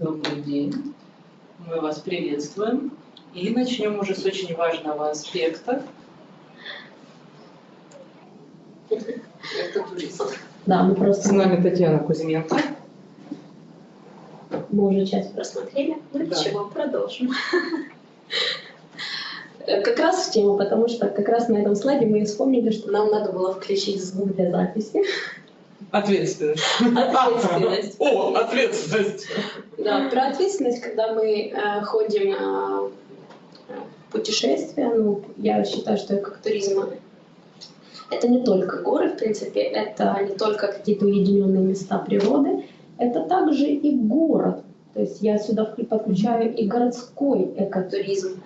Добрый день. Мы вас приветствуем. И начнем уже с очень важного аспекта. Это туризм. Да, мы просто... С нами Татьяна Кузьменко. Мы уже часть просмотрели, ну Да. ничего, продолжим. Э, Как раз в тему, потому что как раз на этом слайде мы вспомнили, что нам надо было включить звук для записи. Ответственность. Ответственность. О, ответственность. Да, про ответственность, когда мы э, ходим э, в путешествия, ну, я считаю, что как это не только горы, в принципе, это не только какие-то уединенные места природы, это также и город. То есть я сюда подключаю и городской экотуризм.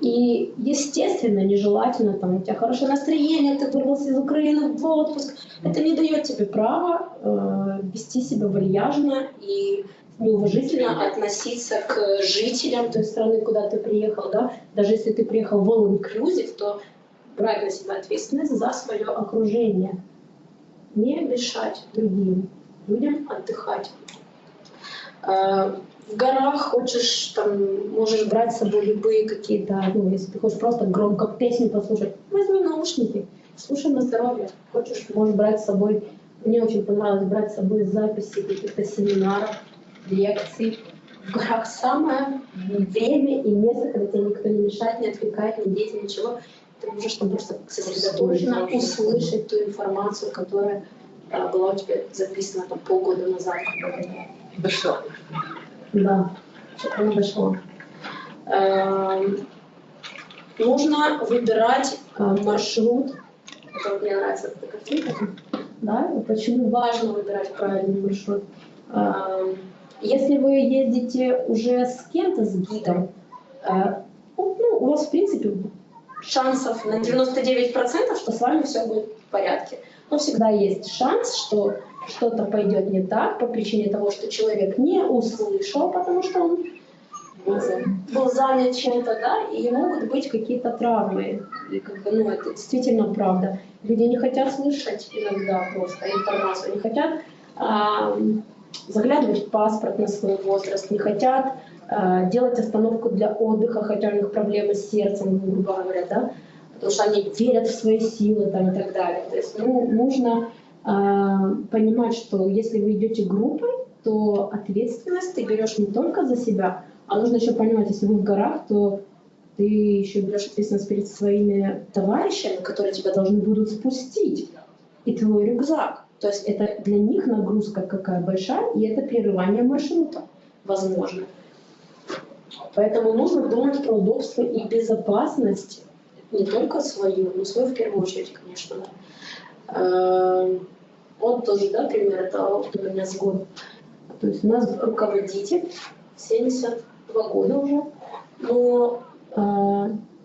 И, естественно, нежелательно, там, у тебя хорошее настроение, ты вырвался из Украины в отпуск. Это не дает тебе права э, вести себя вальяжно и неуважительно относиться к жителям той страны, куда ты приехал. Да? Даже если ты приехал в all inclusive, то брать на себя ответственность за свое окружение. Не мешать другим людям отдыхать. Э, В горах хочешь, там, можешь брать с собой любые какие-то, ну, если ты хочешь просто громко песню послушать, возьми наушники, слушай на здоровье. Хочешь, можешь брать с собой, мне очень понравилось брать с собой записи каких-то семинаров, лекций. В горах самое время и место, когда тебе никто не мешает, не отвлекает, ни дети, ничего. Ты можешь там просто сосредоточенно Услышать. ту информацию, которая а, была у тебя записана там полгода назад. Дошло. Да, что-то не дошло. Эм, Нужно выбирать э, маршрут. Это вот мне нравится эта картинка. Да? Почему важно выбирать правильный маршрут? Эм, Если вы ездите уже с кем-то, с гидом, э, ну, у вас, в принципе, шансов на 99%, что с вами все будет в порядке. Но всегда есть шанс, что что-то пойдет не так по причине того, что человек не услышал, потому что он был занят чем-то, да, и могут быть какие-то травмы. И как бы, ну, это действительно правда. Люди не хотят слышать иногда просто информацию, не хотят а, заглядывать в паспорт на свой возраст, не хотят а, делать остановку для отдыха, хотя у них проблемы с сердцем, грубо говоря, да, потому что они верят в свои силы там, и так далее. То есть ну, нужно а, понимать, что если вы идете группой, то ответственность ты берешь не только за себя, а нужно еще понимать, если вы в горах, то ты еще берешь ответственность перед своими товарищами, которые тебя должны будут спустить, и твой рюкзак. То есть это для них нагрузка какая большая, и это прерывание маршрута, возможно. Поэтому нужно думать про удобство и безопасность, не только свою, но свою в первую очередь, конечно. Да. Эм, Вот тоже, да, пример, это у меня с год. То есть у нас руководитель, 72 года уже, но э,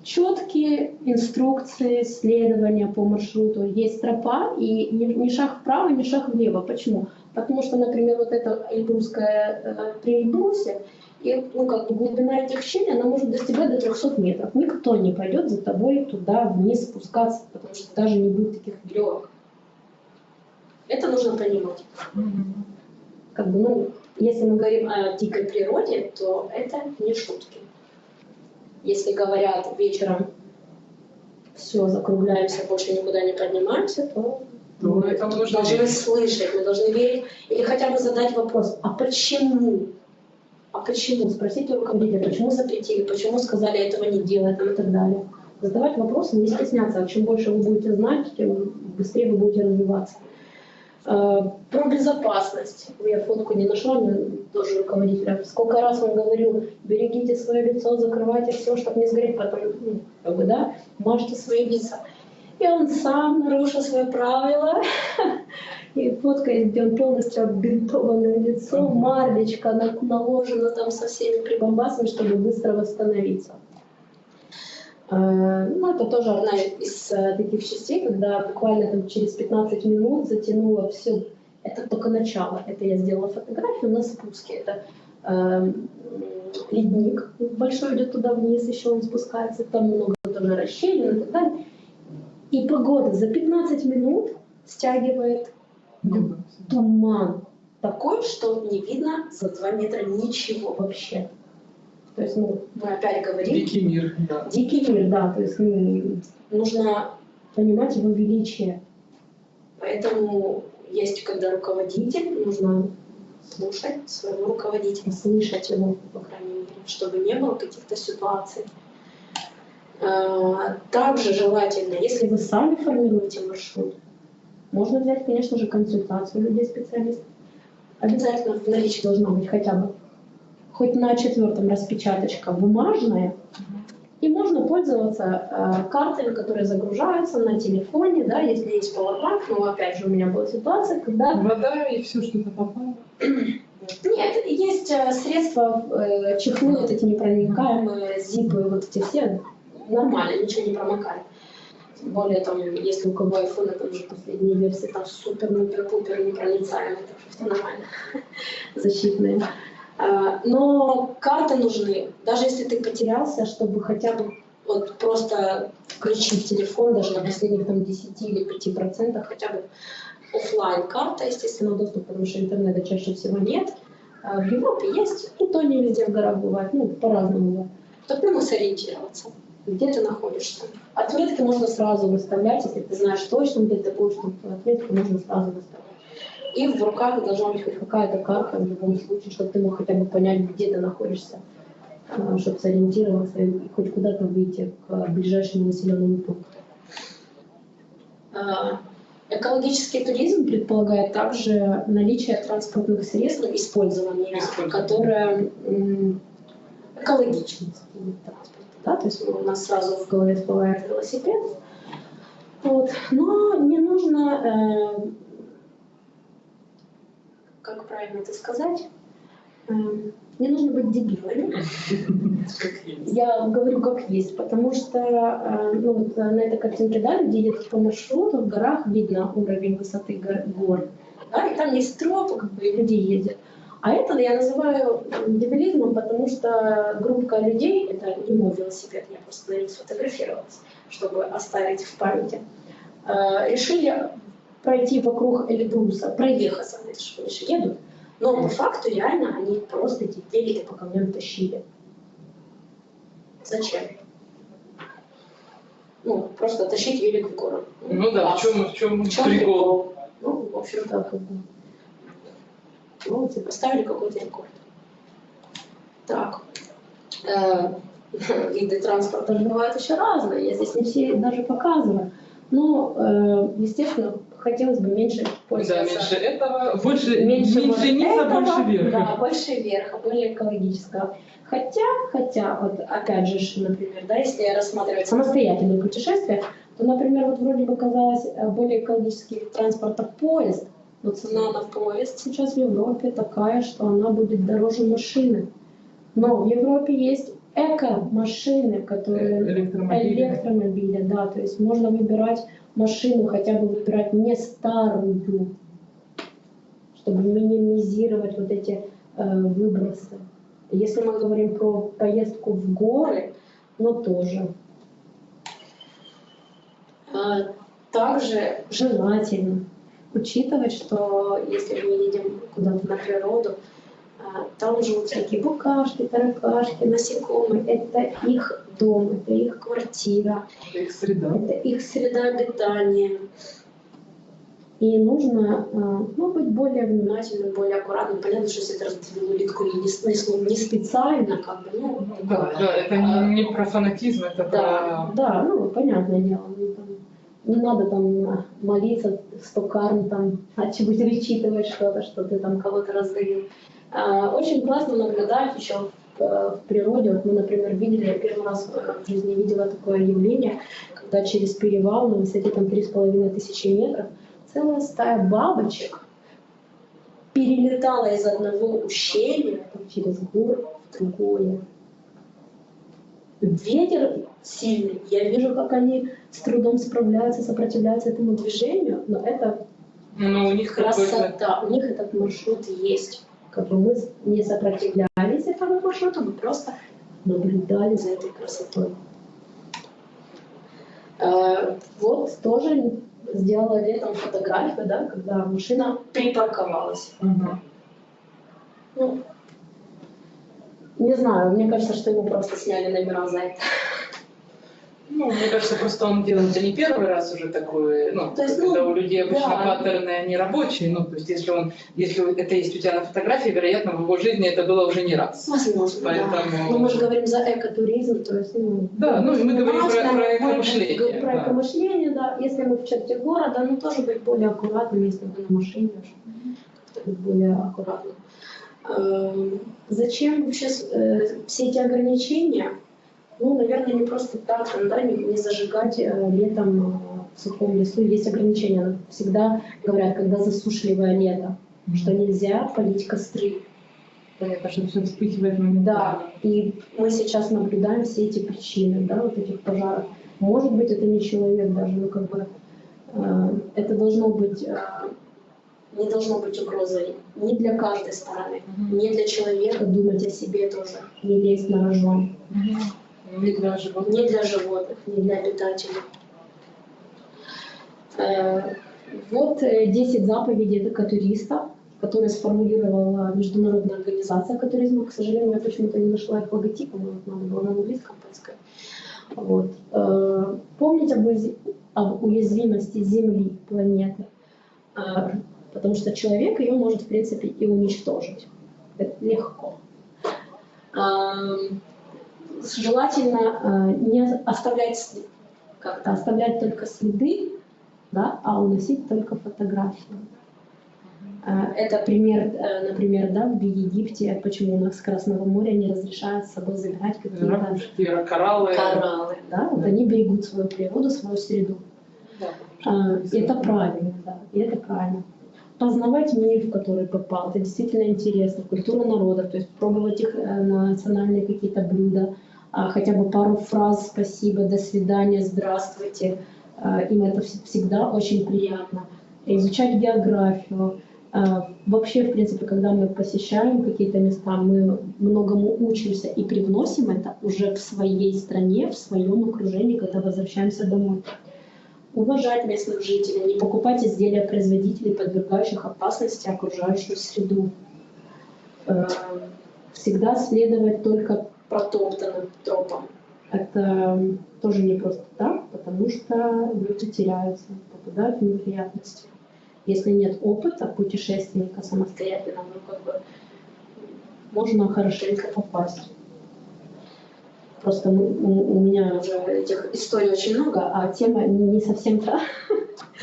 четкие инструкции следования по маршруту. Есть тропа, и ни, шаг вправо, ни шаг влево. Почему? Потому что, например, вот эта Эльбрусская э, при Эльбрусе, и, ну, как бы глубина этих щелей, она может достигать до 300 метров. Никто не пойдет за тобой туда вниз спускаться, потому что даже не будет таких веревок. Это нужно понимать. Как бы, ну, если мы говорим о дикой природе, то это не шутки. Если говорят вечером, все, закругляемся, больше никуда не поднимаемся, то Ну, мы нужно должны верить. слышать, мы должны верить, или хотя бы задать вопрос, а почему? А почему? Спросите руководителя, почему запретили, почему сказали этого не делать и так далее. Задавать вопросы, не стесняться. А чем больше вы будете знать, тем быстрее вы будете развиваться. Э, Про безопасность. Я фотку не нашла, но тоже руководителя. Сколько раз он говорил, берегите свое лицо, закрывайте все, чтобы не сгореть, потом, ну, как бы, да, мажьте свои лица. И он сам нарушил свои правила. И фотка, где он полностью оббинтованное лицо, марлечка на- наложена там со всеми прибамбасами, чтобы быстро восстановиться. Э, Ну, это тоже одна из э, таких частей, когда буквально там через 15 минут затянуло все. Это только начало. Это я сделала фотографию на спуске. Это эм, ледник большой идет туда вниз, еще он спускается, там много тоже расщелин и так далее. И погода за 15 минут стягивает туман. такой, что не видно за 2 метра ничего вообще. То есть, ну, мы опять говорим, Дикий мир, да. дикий мир, да, то есть ну, нужно понимать его величие. Поэтому есть, когда руководитель, нужно слушать своего руководителя, слышать его, по крайней мере, чтобы не было каких-то ситуаций. А, Также желательно, если вы сами формируете маршрут, можно взять, конечно же, консультацию людей-специалистов. Обязательно в наличии должна быть хотя бы хоть на четвертом распечаточка бумажная, и можно пользоваться э, картами, которые загружаются на телефоне, да, если есть Powerbank, но опять же у меня была ситуация, когда Вода и все, что-то попало. нет, есть э, средства, э, чехлы вот эти непроникаемые, зипы, вот эти все, нормально, ничего не промокает. Тем более, там, если у кого iPhone, там уже последние версии, там супер-мупер-пупер непроницаемые, так что все нормально, защитные. А, Но карты нужны, даже если ты потерялся, чтобы хотя бы вот просто включить телефон, даже на последних там 10 или 5 процентах, хотя бы офлайн карта, естественно, доступ, потому что интернета чаще всего нет. А В Европе есть, и то не везде в горах бывает, ну, по-разному. То ты можешь сориентироваться, где ты находишься. Отметки можно сразу выставлять, если ты знаешь точно, где ты будешь, отметки можно сразу выставлять. И в руках должна быть хоть какая-то карта в любом случае, чтобы ты мог хотя бы понять, где ты находишься, а, чтобы сориентироваться и хоть куда-то выйти к ближайшему населенному пункту. А, Экологический туризм предполагает также наличие транспортных средств, ну, использование, которое экологично. Да? То есть у нас сразу в голове всплывает велосипед. Вот. Но не нужно, э, как правильно это сказать, Э, не нужно быть дебилами. Я говорю как есть, потому что э, ну, вот на этой картинке, да, люди едут по маршруту, в горах видно уровень высоты гор, гор, да, и там есть тропы, как бы, и люди ездят. А это я называю дебилизмом, потому что группа людей, это не мой велосипед, я просто на нем сфотографировалась, чтобы оставить в памяти, э, решили пройти вокруг Эльбруса, проехаться, это же же едут, но по факту реально они просто эти велики по камням тащили. Зачем? Ну, просто тащить велик в город. Ну да, в класс. чем, в чем В чем прикол? Ну, в общем-то, как бы. Ну, и поставили какой-то рекорд. Так. Э, Виды транспорта же бывают еще разные. Я здесь не все даже показываю. Но, э, естественно, хотелось бы меньше Да, пользоваться. меньше этого, больше, меньше, меньше низа, этого, больше верха. Да, больше верха, более экологического. Хотя, хотя, вот опять же, например, да, если рассматривать самостоятельные путешествия, то, например, вот вроде бы казалось э, более экологический вид транспорта поезд, но цена на поезд сейчас в Европе такая, что она будет дороже машины. Но в Европе есть эко-машины, которые Электромобили. электромобили, да, то есть можно выбирать машину, хотя бы выбирать не старую, чтобы минимизировать вот эти э, выбросы. Если мы говорим про поездку в горы, но тоже. А, Также желательно учитывать, что если мы едем куда-то на природу, там живут всякие букашки, таракашки, насекомые. Это их дом, это их квартира, Их среда. это их среда обитания. И нужно а, ну, быть более внимательным, более аккуратным. Понятно, что если ты разбил улитку не, не, не специально, как бы, ну, Да, да, это не, не про фанатизм, это да, про... да, ну, понятное дело. ну, там, не надо там а, молиться, сто карм, там, а чего вычитывать что-то, что ты там кого-то раздавил. А, очень классно наблюдать еще в, э, в природе. Вот мы, например, видели, я первый раз э, в жизни видела такое явление, когда через перевал на высоте там три с половиной тысячи метров целая стая бабочек перелетала из одного ущелья через горы в другое. Ветер сильный, я вижу, как они с трудом справляются, сопротивляются этому движению, но это Ну, у них какой-то... красота, у них этот маршрут есть. Как бы мы не сопротивлялись этому маршруту, мы просто наблюдали за этой красотой. Э, Вот тоже сделала летом фотографию, да, когда машина припарковалась. Мгм. Ну, не знаю, мне кажется, что ему просто сняли номера за это. Ну, мне кажется, просто он делает не первый раз уже такое, ну, То есть, когда ну, у людей обычно да. паттерны, они рабочие, ну, то есть если он, если это есть у тебя на фотографии, вероятно, в его жизни это было уже не раз. Возможно, да. Поэтому- Но мы же говорим за экотуризм, то есть, ну... Да, ну, и мы говорим про- про мы- экомышление, Про да. экомышление, да. Если мы в черте города, ну, тоже быть более аккуратным, если вы на машине, быть более аккуратным. Эм, Зачем вообще э, все эти ограничения? Ну, наверное, не просто так, да, не, не зажигать э, летом э, в сухом лесу. Есть ограничения. Всегда говорят, когда засушливое лето, что нельзя полить костры. Понятно, что все вспыхивает моментально. Да, и мы сейчас наблюдаем все эти причины, да, вот этих пожаров. Может быть, это не человек даже, но как бы э, это должно быть, э, не должно быть угрозой ни для каждой стороны, Мгм. ни для человека думать о себе тоже, не лезть на рожон, Мгм. Не для животных. ни для животных, ни для обитателей. Э, Вот э, 10 заповедей экотуриста, которые сформулировала международная организация экотуризма. К сожалению, я почему-то не нашла их логотипа, но надо было на английском поискать. Вот. Э, Помнить об, об уязвимости Земли, планеты, Э, потому что человек ее может, в принципе, и уничтожить. Это легко. Желательно э, не оставлять след- как-то оставлять только следы, да, а уносить только фотографии. Э, Это пример, э, например, да, в Египте, почему у нас с Красного моря не разрешают с собой забирать какие-то кораллы. кораллы, да, вот они берегут свою природу, свою среду. Да, Это правильно, да, и это правильно. Познавать мир, в который попал, это действительно интересно. Культура народов, то есть пробовать их э, национальные какие-то блюда, а, хотя бы пару фраз «спасибо», «до свидания», «здравствуйте». А, Им это вс- всегда очень приятно. Изучать географию. А, Вообще, в принципе, когда мы посещаем какие-то места, мы многому учимся и привносим это уже в своей стране, в своем окружении, когда возвращаемся домой уважать местных жителей, не покупать изделия производителей, подвергающих опасности окружающую среду. Э, Всегда следовать только протоптанным тропам. Это тоже не просто так, потому что люди теряются, попадают в неприятности. Если нет опыта путешественника самостоятельно, ну как бы можно хорошенько попасть. Просто мы- у, у меня уже этих историй очень много, а тема не, совсем та.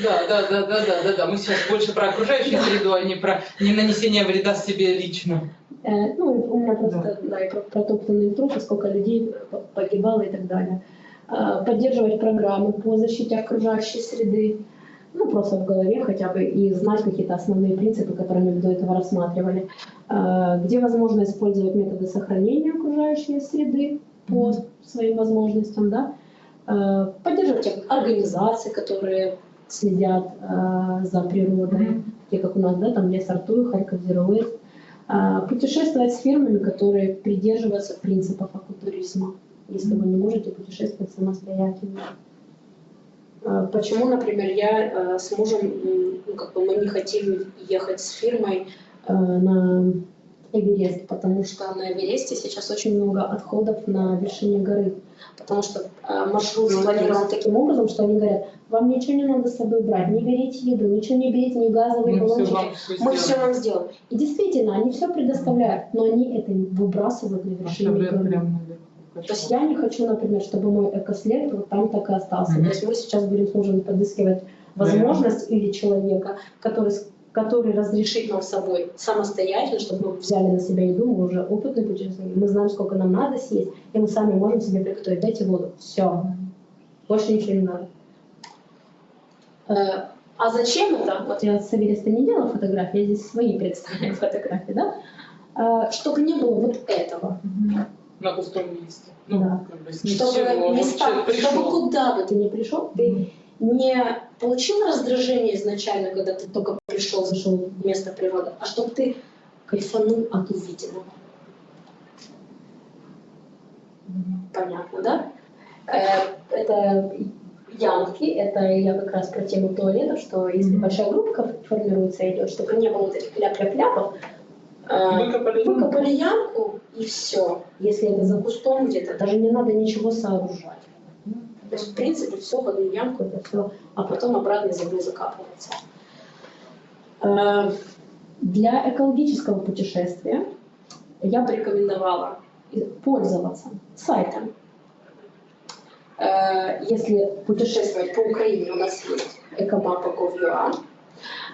Да, да, да, да, да, да, да. Мы сейчас больше про окружающую среду, а не про не нанесение вреда себе лично. Э, ну, у меня просто да. и про протоптанные трупы, сколько людей погибало и так далее. Э, поддерживать программы по защите окружающей среды, ну, просто в голове хотя бы, и знать какие-то основные принципы, которые мы до этого рассматривали. Э, где возможно использовать методы сохранения окружающей среды по своим возможностям, да. Э, поддерживать организации, которые следят э, за природой, такие как у нас, да, там Лес Артур, Харьков. А, Путешествовать с фирмами, которые придерживаются принципов экотуризма, если вы не можете путешествовать самостоятельно. А, Почему, например, я э, с мужем, ну, как бы мы не хотим ехать с фирмой э, на Эверест, потому что на Эвересте сейчас очень много отходов на вершине горы, потому что э, маршрут Ну, спланирован таким образом, что они говорят, вам ничего не надо с собой брать, не берите еду, ничего не берите, ни газовые Мы баллончики, все мы все вам сделаем. И действительно, они все предоставляют, но они это выбрасывают на вершине горы. То есть я не хочу, например, чтобы мой экослед вот там так и остался. Мгм. То есть мы сейчас будем мужем подыскивать возможность или человека, который, который разрешит нам собой самостоятельно, чтобы мы взяли на себя еду, мы уже опытные путешественники, мы знаем, сколько нам надо съесть, и мы сами можем себе приготовить. Дайте воду. Все. Больше ничего не надо. Э, А зачем это? Вот я с Эвереста не делала фотографии, я здесь свои представляю фотографии, да? Э, Чтобы не было вот этого. На пустом месте. Ну, Да. как бы чтобы стал- человек чтобы куда бы ты ни пришел, ты не получил раздражение изначально, когда ты только пришел, в место природы, а чтобы ты кайфанул от увиденного. Понятно, да? Э, Это янки, это я как раз про тему туалетов, что если большая группа формируется, идет, чтобы не было вот этих ляп-ляп-ляпов, Э, Выкопали. Выкопали ямку и все. Если это за кустом где-то, даже не надо ничего сооружать. То есть, в принципе, все в одну ямку, это все, а потом обратно землей закапывается. Э, Для экологического путешествия я бы рекомендовала пользоваться сайтом. Э, Если путешествовать по Украине, у нас есть экомапа.gov.ua,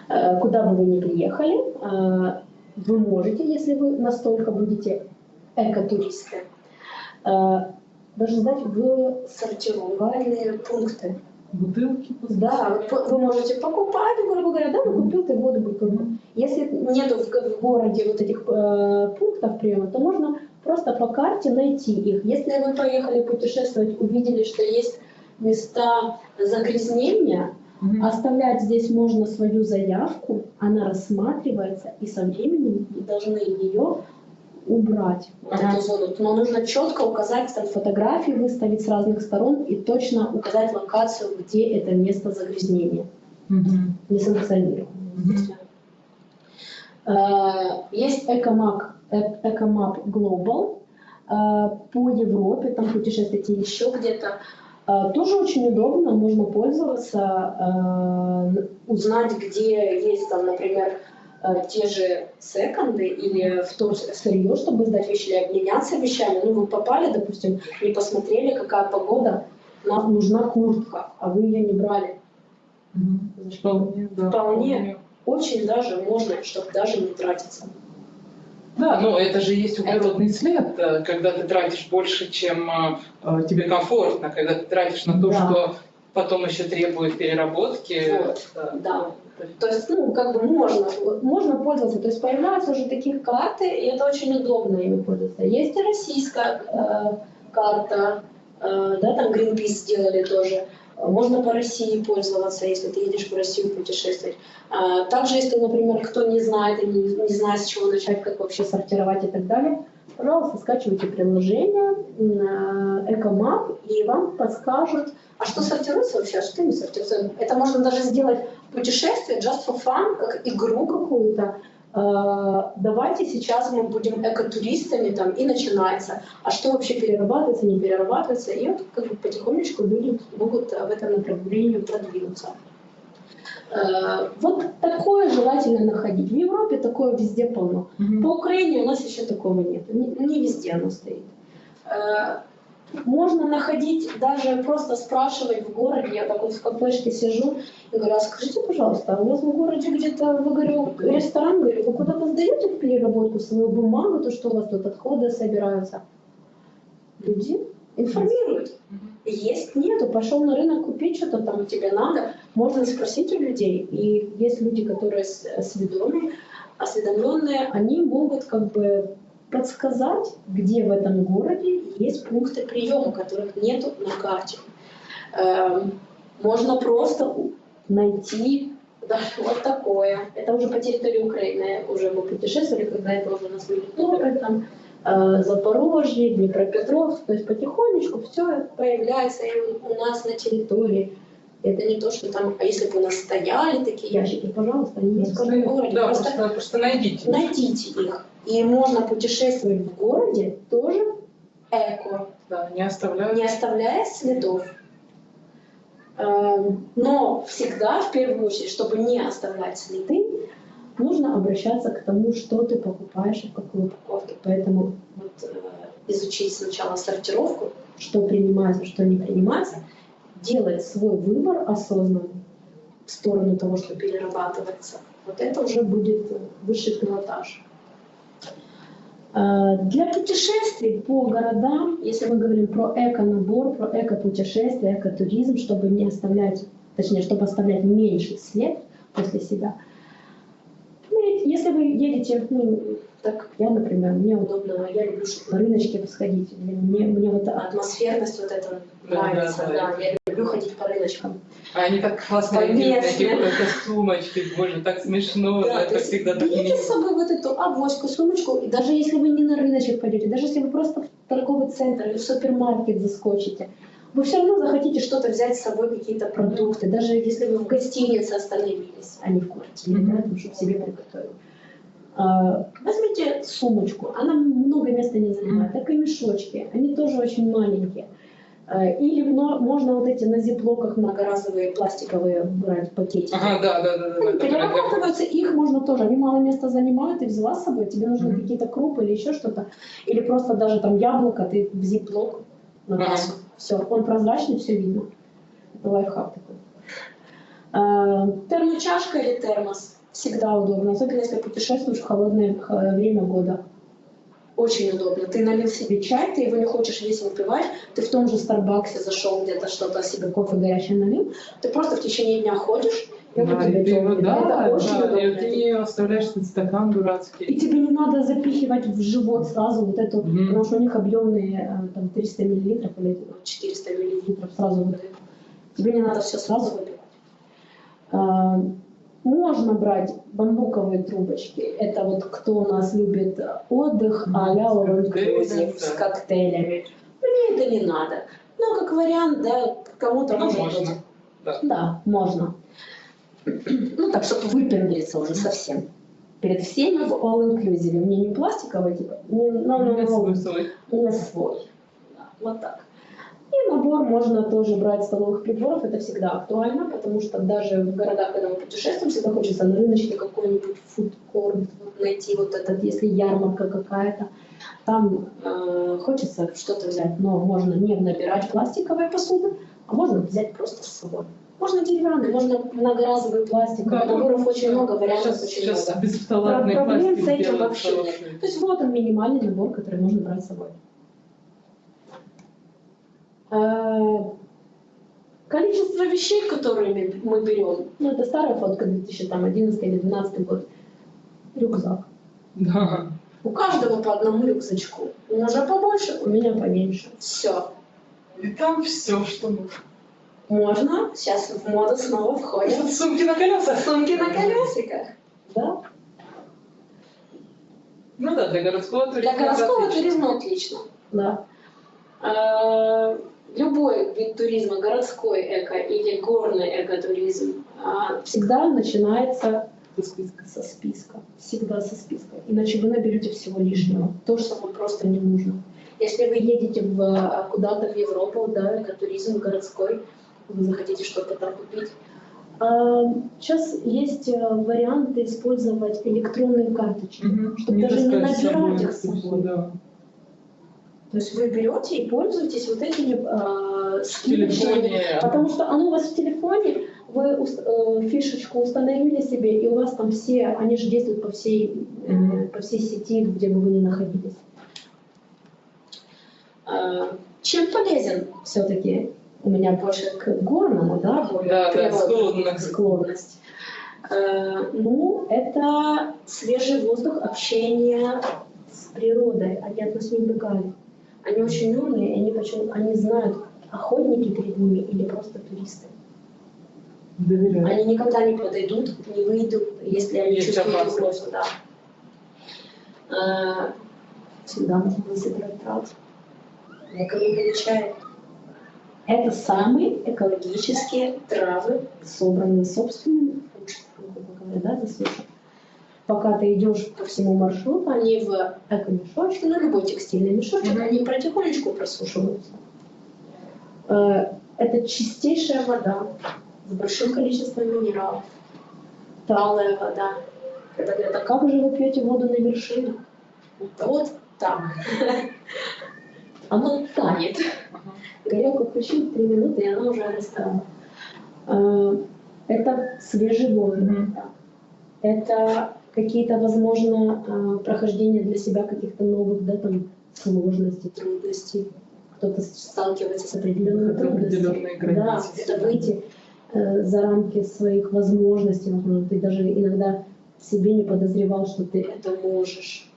Э, куда бы вы ни приехали, вы можете, если вы настолько будете экотуристы, даже сдать в сортировальные пункты. Бутылки. Да, вы можете покупать, грубо говоря, да, вы купил ты воду бутылку. Если нету в, в городе вот этих э, пунктов приема, то можно просто по карте найти их. Если вы поехали путешествовать, увидели, что есть места загрязнения, Мгм. Оставлять здесь можно свою заявку, она рассматривается, и со временем вы должны ее убрать, вот Ага. эту зону. Но нужно четко указать, там фотографии выставить с разных сторон и точно указать локацию, где это место загрязнения, Мгм. несанкционированное. Мгм. Э, Есть Ecomap, э- Ecomap Global э, по Европе, там путешествуйте еще где-то. Тоже очень удобно, можно пользоваться, узнать, где есть там, например, те же секонды или втор- сырье, чтобы сдать вещи или обменяться вещами. Ну, вы попали, допустим, не посмотрели, какая погода, нам нужна куртка, а вы ее не брали. Мгм. Вполне, да. Вполне. Очень даже можно, чтобы даже не тратиться. Да, ну это же есть углеродный след, э, когда ты тратишь больше, чем э, э, тебе комфортно, когда ты тратишь на то, Да. что потом еще требует переработки. Вот, Да. да. То есть, ну, как бы можно, можно пользоваться. То есть появляются уже такие карты, и это очень удобно ими пользоваться. Есть и российская э, карта, э, да, там Greenpeace сделали тоже. Можно по России пользоваться, если ты едешь в Россию путешествовать. А, Также, если, например, кто не знает и не, не знает, с чего начать, как вообще сортировать и так далее, пожалуйста, скачивайте приложение Экомап, и вам подскажут, а что сортируется вообще, а что не сортируется. Это можно даже сделать путешествие just for fun, как игру какую-то. Э, Давайте сейчас мы будем экотуристами там и начинается. А что вообще перерабатывается, не перерабатывается? И вот как бы потихонечку люди могут в этом направлении продвинуться. Э, Вот такое желательно находить. В Европе такое везде полно. Мгм. По Украине у нас еще такого нет. Не, не везде оно стоит. Э, Можно находить, даже просто спрашивать в городе, я так вот в кафешке сижу и говорю, а скажите, пожалуйста, а у вас в городе где-то, вы говорю, ресторан, говорю, вы куда-то сдаете в переработку свою бумагу, то что у вас тут отходы собираются? Люди информируют. Есть, нету, пошел на рынок купить что-то там тебе надо, можно спросить у людей. И есть люди, которые сведомые, осведомленные, они могут как бы подсказать, где в этом городе есть пункты приема, которых нету на карте. Эм, Можно просто найти даже вот такое. Это уже по территории Украины, уже мы путешествовали, когда это уже у нас были Торы, там, э, Запорожье, Днепропетровск, то есть потихонечку все появляется и у нас на территории. Это не то, что там, а если бы у нас стояли такие ящики, пожалуйста, они есть в каждом городе. Да, Просто просто, просто найдите. найдите их. И можно путешествовать в городе тоже эко, Да, не оставляют. не оставляя следов. Эм, Но всегда, в первую очередь, чтобы не оставлять следы, нужно обращаться к тому, что ты покупаешь и в какой упаковке. Поэтому вот, э, изучить сначала сортировку, что принимается, что не принимается, делать свой выбор осознанный в сторону того, что перерабатывается. Вот это уже будет высший пилотаж. Э, Для путешествий по городам, если мы говорим про эко-набор, про эко-путешествия, эко-туризм, чтобы не оставлять, точнее, чтобы оставлять меньший след после себя. Ну, Если вы едете, ну, так я, например, мне удобно, я люблю на рыночке сходить. Мне, мне вот атмосферность вот эта Да, нравится, да, да, да. я люблю ходить по рыночкам. А они так классно эти какой-то сумочки, боже, так смешно, Да, то это всегда так берите с собой вот эту авоську, сумочку, и даже если вы не на рыночек пойдете, даже если вы просто в торговый центр или в супермаркет заскочите, вы все равно захотите что-то взять с собой, какие-то продукты, даже если вы в гостинице остановились, а не в квартире, Мгм. да, там, чтобы себе приготовить. А, Возьмите сумочку, она много места не занимает, так и мешочки, они тоже очень маленькие. А, Или можно вот эти на зиплоках многоразовые пластиковые брать пакетики. Ага, да, да, да, да. Они да, да, перерабатываются, их можно тоже, они мало места занимают, ты взяла с собой, тебе нужны Мгм. какие-то крупы или еще что-то, или просто даже там яблоко, ты в зиплок набрасываешь. Все, он прозрачный, все видно. Это лайфхак такой. А, термочашка или термос всегда удобно, особенно если путешествуешь в холодное время года. Очень удобно. Ты налил себе чай, ты его не хочешь весь выпивать, ты в том же Старбаксе зашел где-то что-то себе кофе горячее налил, ты просто в течение дня ходишь, и у Да, тебя и ты тёплый. да, Это да, удобно. и ты не оставляешь этот стакан И дурацкий. тебе не надо запихивать в живот сразу вот эту, Мгм. потому что у них объемные э, там 300 миллилитров или 400 миллилитров сразу воды. Тебе не надо все сразу выпивать. Можно брать бамбуковые трубочки. Это вот кто у нас любит отдых а-ля inclusive, с коктейлями. Мне это не надо. Но как вариант, да, кому-то Ну, может можно. быть. Да. Да, можно. Ну так, чтобы выпендриться уже совсем. Перед всеми в all inclusive. Мне не пластиковый, типа, не, no, no, Не свой. не свой. Да, вот так. И набор можно тоже брать столовых приборов, это всегда актуально, потому что даже в городах, когда мы путешествуем, всегда хочется на рыночке какой-нибудь фудкорт найти, вот этот, если ярмарка какая-то, там э, хочется что-то взять, но можно не набирать пластиковой посуды, а можно взять просто с собой. Можно деревянный, можно многоразовый пластик, Да, наборов очень много, вариантов Сейчас, очень сейчас много. бесфталатный Проблем пластик с этим вообще нет. То есть вот он минимальный набор, который можно брать с собой. Э, Количество вещей, которые мы- берем, ну это старая фотка 2011 или 2012 год, рюкзак. Да. У каждого по одному рюкзачку. У мужа побольше, у меня поменьше. Все. И там все, что нужно. Можно. Сейчас в моду снова входят Сумки на колесах. сумки на колесиках. Да? Ну да, для городского туризма. Для городского туризма отлично. Да. Любой вид туризма, городской эко или горный экотуризм, а, всегда начинается списка. со списка. Всегда со списка. Иначе вы наберете всего лишнего. То, что вам просто не нужно. Если вы едете в, а, куда-то в Европу, да, экотуризм городской, вы захотите что-то там купить, а, Сейчас есть варианты использовать электронные карточки, Мгм. чтобы даже не с собой набирать их с собой. да. То есть вы берете и пользуетесь вот этими э, скидочными, потому что оно у вас в телефоне, вы э, фишечку установили себе, и у вас там все, они же действуют по всей, э, Мгм. по всей сети, где бы вы ни находились. Э, Чем полезен все-таки у меня больше к горному, да, более Да, склонность. склонность. Э, Ну, это свежий воздух, общение с природой. Нас не убегали. Они очень умные, и они, почему, они знают, охотники перед ними или просто туристы. Доверяю. Они никогда не подойдут, не выйдут, если они Есть чувствуют угрозу. Да. Э, Всегда можно высыпать траву. Никого не получает. Это самые экологические травы, собранные собственными ручками, грубо говоря, да, за сушу. Пока ты идешь по всему маршруту, они в эко-мешочке, ну любой текстильный мешочек, они потихонечку просушиваются. Э, Это чистейшая вода с большим количеством минералов. Талая вода. Когда говорят, а как же вы пьете воду на вершине? Да вот так. Оно танет. Ага. Горелку включил три минуты, и она уже растаяла. Э, Это свежий воздух. Это какие-то, возможно, э, прохождения для себя каких-то новых, да, там, сложностей, трудностей. Кто-то сталкивается с определенными трудностями. Да, это выйти э, за рамки своих возможностей. Возможно, ты даже иногда себе не подозревал, что ты это можешь.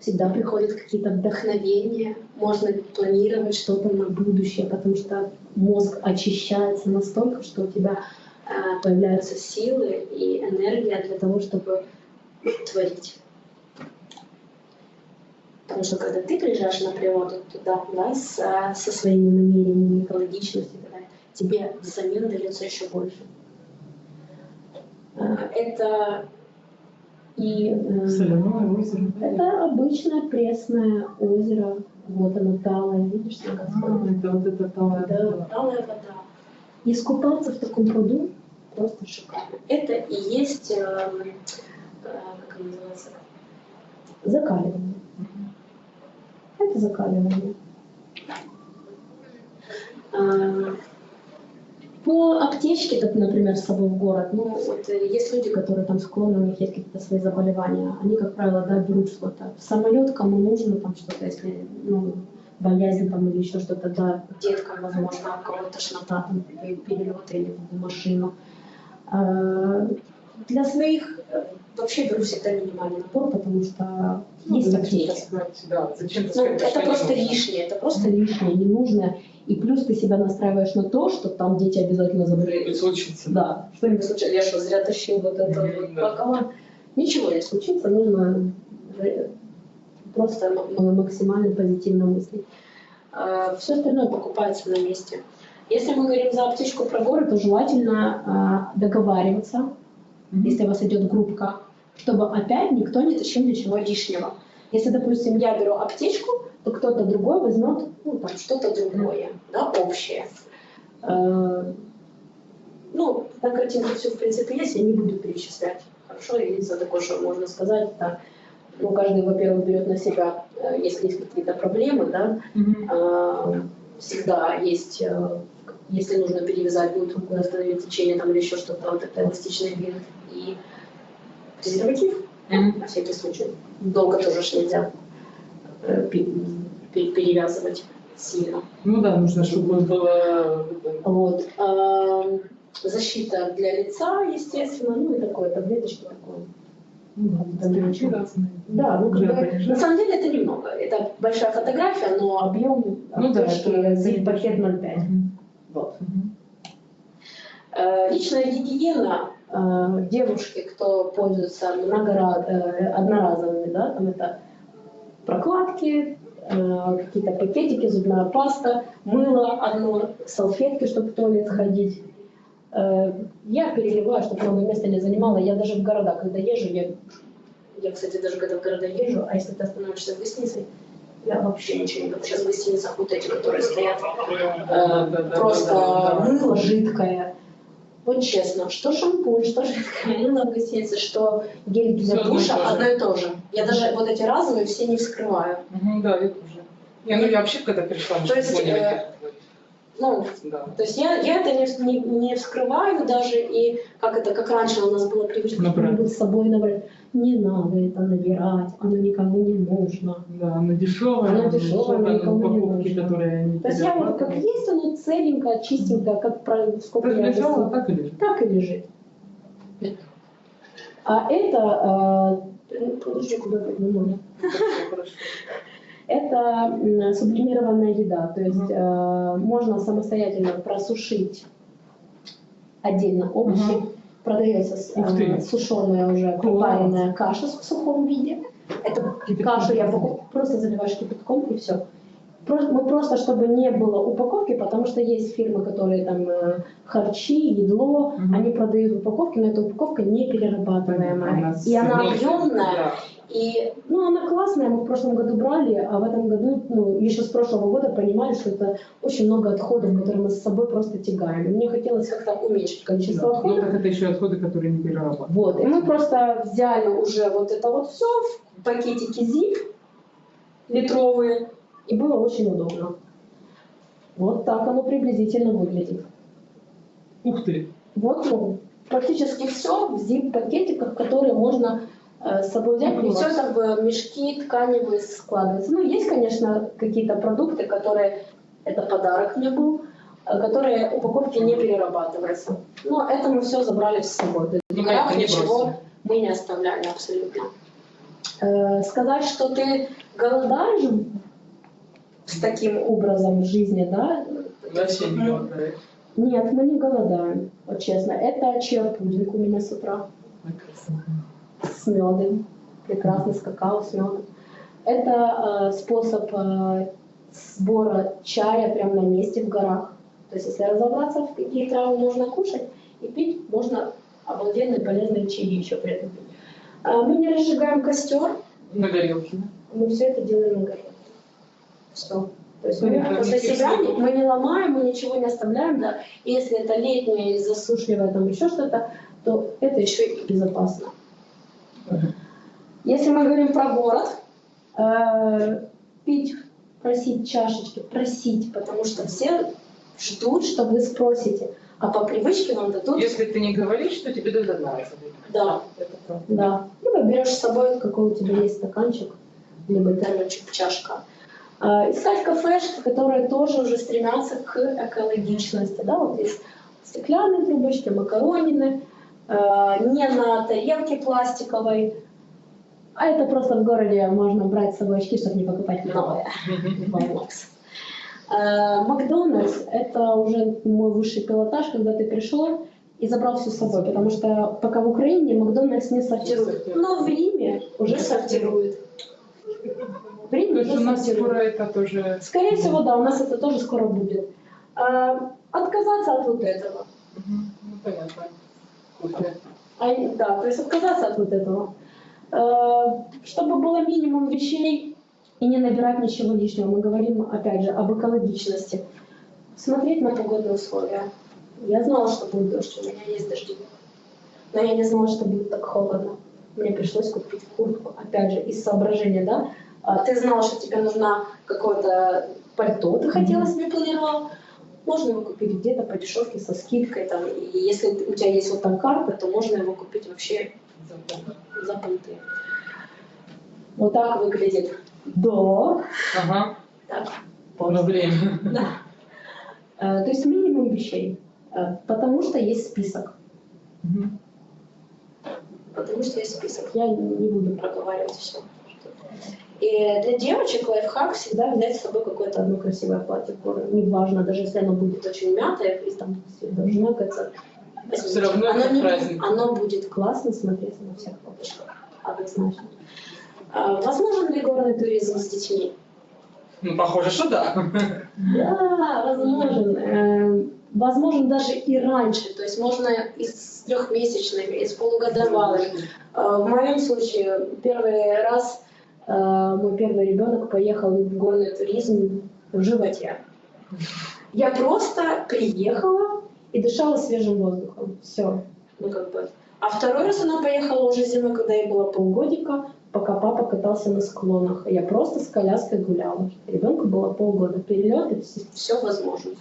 Всегда приходят какие-то вдохновения, можно планировать что-то на будущее, потому что мозг очищается настолько, что у тебя появляются силы и энергия для того, чтобы творить. Потому что когда ты приезжаешь на природу туда, да, с, э, со своими намерениями, экологичностью и далее, тебе взамен дается еще больше. Э, Это И э, Соляное озеро. да? это обычное пресное озеро. Вот оно талое, видишь, сколько А, это вот это талая Да, вода. талая вода. Искупаться в таком пруду просто шикарно. Это и есть, э, э, как оно называется, закаливание. Это закаливание. А, По аптечке, так, например, с собой в город, ну, вот э, есть люди, которые там склонны, у них есть какие-то свои заболевания, они, как правило, да, берут что-то. В самолет кому нужно там что-то, если, ну, боязнь там или еще что-то, да, деткам, возможно, у кого-то тошнота, там, пе- перелеты или в машину. А, Для своих э, вообще беру всегда минимальный набор, потому что Ну, есть аптеки. да, зачем Ну, это просто лишнее, это просто лишнее, не нужно. И плюс ты себя настраиваешь на то, что там дети обязательно заболеют. Что-нибудь случится. Да, что-нибудь случится. Я что, зря тащил вот это Мгм, вот да. Ничего не случится, нужно же- просто максимально позитивно мыслить. Все остальное покупается на месте. Если мы говорим за аптечку про горы, то желательно а, договариваться, Мгм. если у вас идет группка, чтобы опять никто не тащил ничего лишнего. Если, допустим, я беру аптечку, то кто-то другой возьмет ну, там, что-то другое, да, общее. Э, Ну, на картинке все, в принципе, есть, я не буду перечислять. Хорошо, единственное такое, что можно сказать, это, ну, каждый, во-первых, берет на себя, э, если есть какие-то проблемы, да, Мгм. а, всегда есть, э, если нужно перевязать будет руку, остановить течение там, или еще что-то, вот это эластичный бинт и презерватив Мгм. на всякий случай. Долго тоже ж нельзя э, пе- пе- перевязывать сильно. Ну да, нужно, чтобы было... Вот. А, Защита для лица, естественно, ну и такое, таблеточки такое. Ну стрелки ничего. разные. Да, ну как бы, на самом деле это немного. Это большая фотография, но объем Ну да, это зип пакет 0,5. Мгм. Вот. Э, Личная гигиена э, девушки, кто пользуется многора- э, одноразовыми, да, там это прокладки, какие-то пакетики, зубная паста, мыло одно, салфетки, чтобы в туалет ходить. Э, Я переливаю, чтобы много места не занимало. Я даже в города, когда езжу, я, я, кстати, даже когда в города езжу, а если ты остановишься в гостинице, я вообще ничего не беру. Сейчас в гостиницах вот эти, которые стоят, э, просто мыло жидкое. Вот честно, что шампунь, что жидкое мыло в гостинице, что гель для душа, одно и то же. Я даже вот эти разовые все не вскрываю. Да, я тоже. Не, ну я вообще, когда пришла, То есть, поняли, э, как это. Ну, Да. то есть я, я это не, не, не вскрываю даже, и как это, как раньше у нас было привычка Набрать. что-нибудь с собой набрать. Не надо это набирать, оно никому не нужно. Да, она дешевая. Она дешевая, она никому не нужна. которые они То есть я вот как есть, оно целенькое, чистенькое, как про сколько Как я лежала, так и лежит. так и лежит. А это, э, ну, подожди, куда ты нужно. Хорошо, хорошо. Это сублимированная еда, то есть э, можно самостоятельно просушить отдельно овощи, Мгм. продается э, сушеная уже Класс. пропаренная каша в сухом виде. Эту Кипятком кашу я просто. покуп- просто заливаешь кипятком и все. Мы просто, чтобы не было упаковки, потому что есть фирмы, которые там э, харчи, едло, Мгм. они продают в упаковке, но эта упаковка не перерабатываемая. И она объемная, да. И, ну, она классная, мы в прошлом году брали, а в этом году, ну, еще с прошлого года понимали, что это очень много отходов, которые мы с собой просто тягаем. И мне хотелось как-то уменьшить количество Да. Ну, отходов. так это еще отходы, которые не перерабатывают. Вот, и мы просто взяли уже вот это вот все в пакетики zip литровые, и было очень удобно. Вот так оно приблизительно выглядит. Ух ты! Вот, ну, практически все в zip-пакетиках, которые можно с собой взять. Не все это в мешки тканевые складывается. Ну, есть, конечно, какие-то продукты, которые, это подарок мне был, э, которые упаковки не перерабатываются. Но это мы все забрали с собой. В Ну, ничего мы не оставляли абсолютно. Э, сказать, что ты голодаешь с таким образом жизни, да? Вообще не голодаешь. Нет, мы не голодаем, вот честно. Это чиа-пудинг у меня с утра с медом. Прекрасный с какао с медом. Это э, способ э, сбора чая прямо на месте в горах. То есть, если разобраться, в какие травы можно кушать и пить, можно обалденные полезные чаи еще при этом пить. А, Мы не разжигаем костер, На горелке. да? мы все это делаем на горе. Все. То есть мы Понятно, после себя мы не ломаем, мы ничего не оставляем, да. И если это летнее, засушливое, там еще что-то, то это еще и безопасно. Если мы говорим про город, э, пить, просить чашечки, просить, потому что все ждут, что вы спросите, а по привычке вам дадут, Если ты не говоришь, то тебе дадут одноразовый. да, Это правда. да. Либо берешь с собой, какой у тебя есть стаканчик, либо термочек, чашка. А, Искать кафешки, которые тоже уже стремятся к экологичности. Да? Вот есть стеклянные трубочки, макаронины, не на тарелке пластиковой. А это просто в городе можно брать с собой очки, чтобы не покупать новые. Э, Макдональдс – это уже мой высший пилотаж, когда ты пришел и забрал все с собой, потому что пока в Украине Макдональдс не сортирует. Но в Риме уже сортирует. В Риме у уже нас скоро сортирует. это тоже... Скорее всего, да, у нас это тоже скоро будет. А, Отказаться от вот этого. Ну, понятно. А, да, то есть отказаться от вот этого. Э, Чтобы было минимум вещей и не набирать ничего лишнего. Мы говорим, опять же, об экологичности. Смотреть на погодные условия. Я знала, что будет дождь, у меня есть дождевик. Но я не знала, что будет так холодно. Мне пришлось купить куртку, опять же, из соображения, да? А, Ты знала, что тебе нужна какое-то пальто, ты хотела себе планировала. Можно его купить где-то по дешевке, со скидкой. Там, и если у тебя есть вот там карта, то можно его купить вообще за понты. Вот так выглядит до. Ага. Так, Ну, после. время. Да. Э, То есть минимум вещей. Э, Потому что есть список. Мгм. Потому что есть список. Я не буду проговаривать все. И для девочек лайфхак всегда взять с собой какое-то одно красивое платье. Неважно, даже если оно будет очень мятое, и там должно оказаться. Всё равно оно, не- праздник. оно будет классно смотреться на всех фоточках. Однозначно. А, Возможен ли горный туризм с детьми? Ну, похоже, что да. Да, возможен. Э, Возможен даже и раньше. То есть можно и с трехмесячными, и с полугодовалыми. Э, В моем случае первый раз мой первый ребенок поехал в горный туризм в животе. Я просто приехала и дышала свежим воздухом. Все. Ну, как бы. А второй раз она поехала уже зимой, когда ей было полгодика, пока папа катался на склонах. Я просто с коляской гуляла. Ребенку было полгода. Перелеты, все возможно.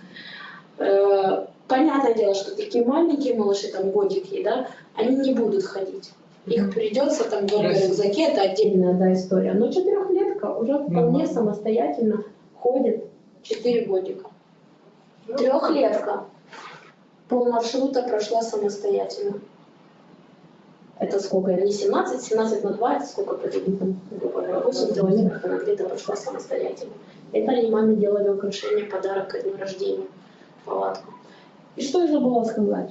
Э, Понятное дело, что такие маленькие малыши, там годики, да, они не будут ходить. Их придется там в рюкзаке, это отдельная да, история. Но четырехлетка уже вполне Мгм. самостоятельно ходит 4 годика. Трехлетка пол маршрута прошла самостоятельно. Это сколько? Не 17, 17 на 2, это сколько приблизительно? Грубо говоря, 8 километров она где-то прошла самостоятельно. Это они маме делали украшение, подарок ко дню рождения, палатку. И что я забыла сказать?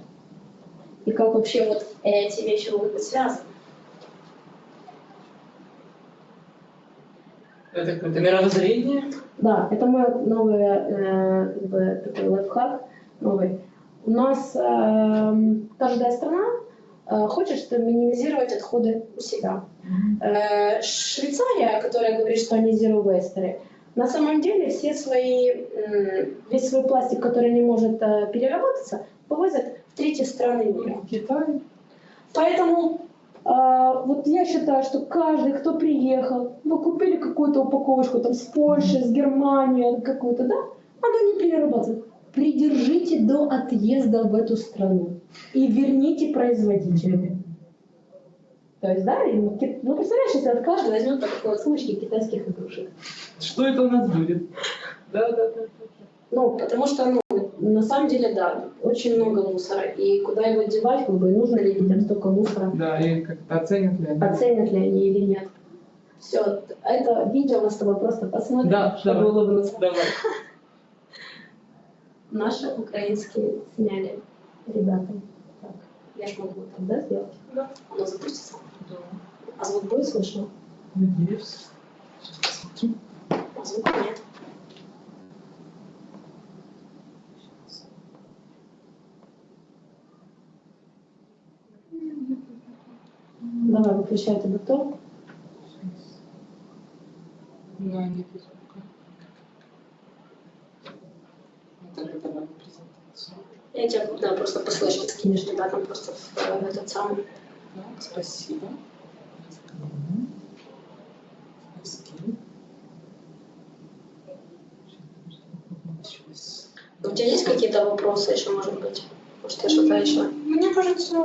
И как вообще вот эти вещи могут быть связаны? Это какое-то мировоззрение. Да, это мой новый э, как бы, такой лайфхак новый. У нас эм, каждая страна э, хочет минимизировать отходы у себя. Э, Швейцария, которая говорит, что они zero waster, на самом деле все свои, м, весь свой пластик, который не может э, переработаться, вывозят в третьи страны мира. Китай. Поэтому а, вот я считаю, что каждый, кто приехал, вы купили какую-то упаковочку там с Польши, с Германии, какую-то, да, она не перерабатывает. Придержите до отъезда в эту страну и верните производителю. То есть, да, ну, представляешь, если от каждого возьмет по такой сумочке китайских игрушек. Что это у нас будет? Да, да, да. Ну, потому что, ну, на самом деле, да, очень много мусора. И куда его девать, как бы, нужно ли детям столько мусора. Да, и как-то оценят ли они. оценят ли они или нет. Все, это видео мы с тобой просто посмотрим, Да, чтобы давай. улыбнуться. Давай. Наши украинские сняли ребята. Так, я ж могу так, да, сделать? Да. Оно запустится. Да. А звук будет слышно? Надеюсь. Сейчас посмотрю. А звука нет. Давай, выключай этот мотор. Да, нет. Я тебя да, просто по флешке скинешь, да, там просто в э, этот самый. Да, спасибо. Скинь. Сейчас. У тебя есть какие-то вопросы еще, может быть? Я что-то еще? Мне кажется,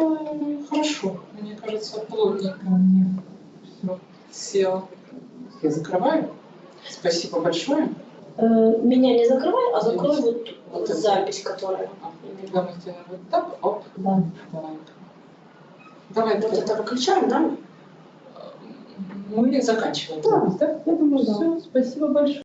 хорошо. Мне кажется, плотненько мне все сел. Я закрываю. Спасибо большое. Э, меня не закрывай, а закрой вот, Вот запись, которая. Когда мы сделаем вот так, оп, Да. давай. Давай, Вот это выключаем, да? Мы заканчиваем. Да, да? я думаю, да. Все, спасибо большое.